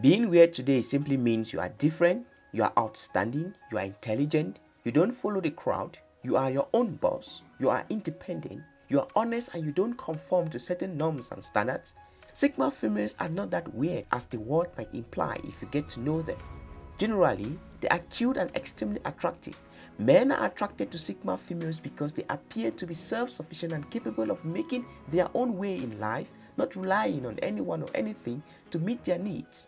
Being weird today simply means you are different, you are outstanding, you are intelligent, you don't follow the crowd, you are your own boss, you are independent, you are honest and you don't conform to certain norms and standards. Sigma females are not that weird as the word might imply if you get to know them. Generally, they are cute and extremely attractive. Men are attracted to Sigma females because they appear to be self-sufficient and capable of making their own way in life, not relying on anyone or anything to meet their needs.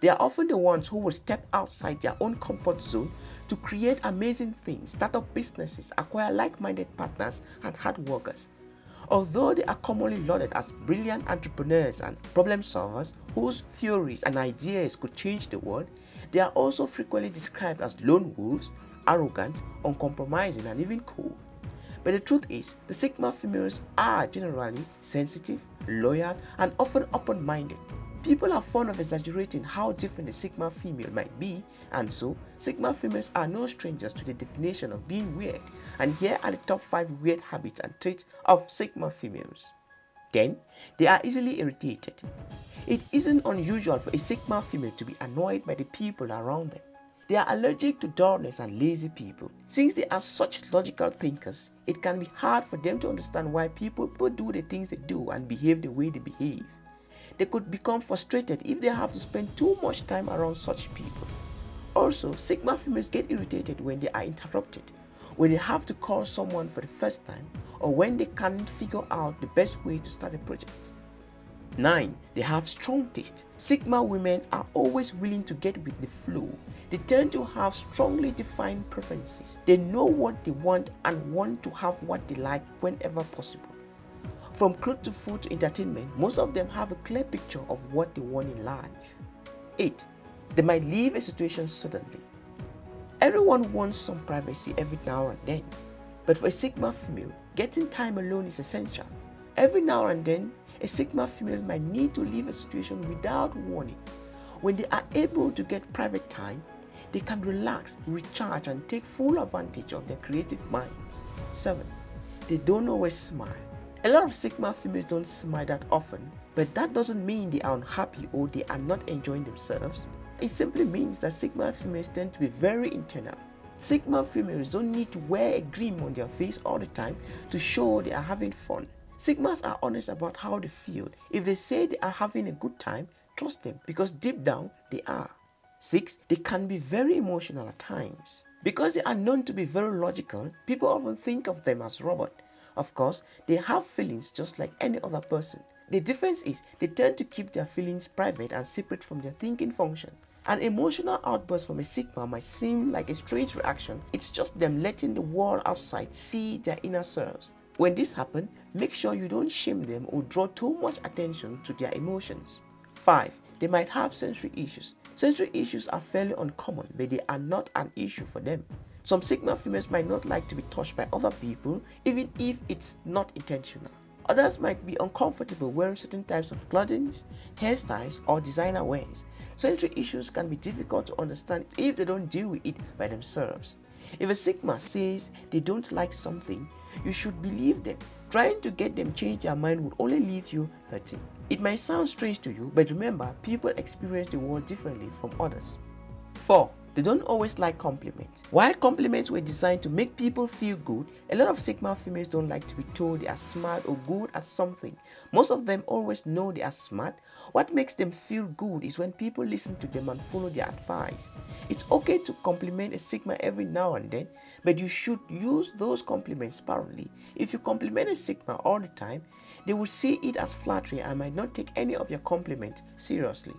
They are often the ones who will step outside their own comfort zone to create amazing things, start up businesses, acquire like-minded partners and hard workers. Although they are commonly lauded as brilliant entrepreneurs and problem solvers whose theories and ideas could change the world, they are also frequently described as lone wolves, arrogant, uncompromising, and even cold. But the truth is, the Sigma females are generally sensitive, loyal, and often open-minded. People are fond of exaggerating how different a Sigma female might be, and so Sigma females are no strangers to the definition of being weird. And here are the top 5 weird habits and traits of Sigma females. 10. They are easily irritated. It isn't unusual for a Sigma female to be annoyed by the people around them. They are allergic to dullness and lazy people. Since they are such logical thinkers, it can be hard for them to understand why people do the things they do and behave the way they behave. They could become frustrated if they have to spend too much time around such people. Also, Sigma females get irritated when they are interrupted, when they have to call someone for the first time, or when they can't figure out the best way to start a project. 9. They have strong taste. Sigma women are always willing to get with the flow. They tend to have strongly defined preferences. They know what they want and want to have what they like whenever possible. From clothes to food to entertainment, most of them have a clear picture of what they want in life. 8. They might leave a situation suddenly. Everyone wants some privacy every now and then, but for a Sigma female, getting time alone is essential. Every now and then, a Sigma female might need to leave a situation without warning. When they are able to get private time, they can relax, recharge, and take full advantage of their creative minds. 7. They don't always smile. A lot of Sigma females don't smile that often, but that doesn't mean they are unhappy or they are not enjoying themselves. It simply means that Sigma females tend to be very internal. Sigma females don't need to wear a grin on their face all the time to show they are having fun. Sigmas are honest about how they feel. If they say they are having a good time, trust them because deep down they are. 6. They can be very emotional at times. Because they are known to be very logical, people often think of them as robots. Of course, they have feelings just like any other person. The difference is they tend to keep their feelings private and separate from their thinking function. An emotional outburst from a Sigma might seem like a strange reaction. It's just them letting the world outside see their inner selves. When this happens, make sure you don't shame them or draw too much attention to their emotions. 5. They might have sensory issues. Sensory issues are fairly uncommon, but they are not an issue for them. Some Sigma females might not like to be touched by other people, even if it's not intentional. Others might be uncomfortable wearing certain types of clothing, hairstyles, or designer wears. Sensory issues can be difficult to understand if they don't deal with it by themselves. If a Sigma says they don't like something, you should believe them. Trying to get them change their mind would only leave you hurting. It might sound strange to you, but remember, people experience the world differently from others. 4. They don't always like compliments. While compliments were designed to make people feel good, a lot of Sigma females don't like to be told they are smart or good at something. Most of them always know they are smart. What makes them feel good is when people listen to them and follow their advice. It's okay to compliment a Sigma every now and then, but you should use those compliments sparingly. If you compliment a Sigma all the time, they will see it as flattery and might not take any of your compliments seriously.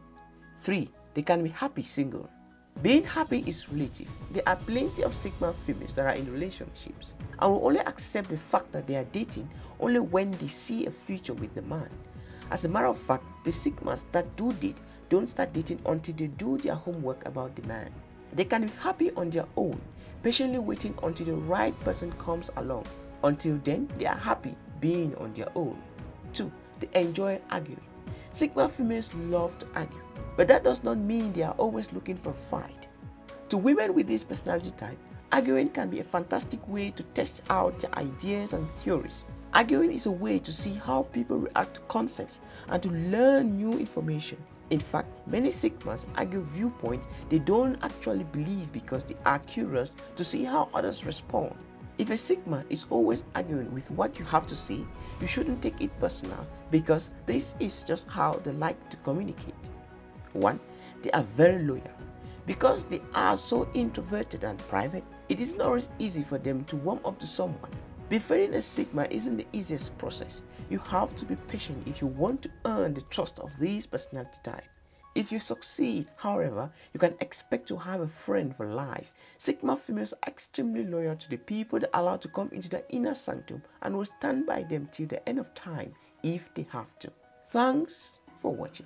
3. They can be happy single. Being happy is relative. There are plenty of Sigma females that are in relationships and will only accept the fact that they are dating only when they see a future with the man. As a matter of fact, the Sigmas that do date don't start dating until they do their homework about the man. They can be happy on their own, patiently waiting until the right person comes along. Until then, they are happy being on their own. 2. They enjoy arguing. Sigma females love to argue. But that does not mean they are always looking for fight. To women with this personality type, arguing can be a fantastic way to test out their ideas and theories. Arguing is a way to see how people react to concepts and to learn new information. In fact, many Sigmas argue viewpoints they don't actually believe because they are curious to see how others respond. If a Sigma is always arguing with what you have to say, you shouldn't take it personal because this is just how they like to communicate. 1. They are very loyal. Because they are so introverted and private, it isn't always easy for them to warm up to someone. Befriending a Sigma isn't the easiest process. You have to be patient if you want to earn the trust of this personality type. If you succeed, however, you can expect to have a friend for life. Sigma females are extremely loyal to the people they allow to come into their inner sanctum and will stand by them till the end of time if they have to. Thanks for watching.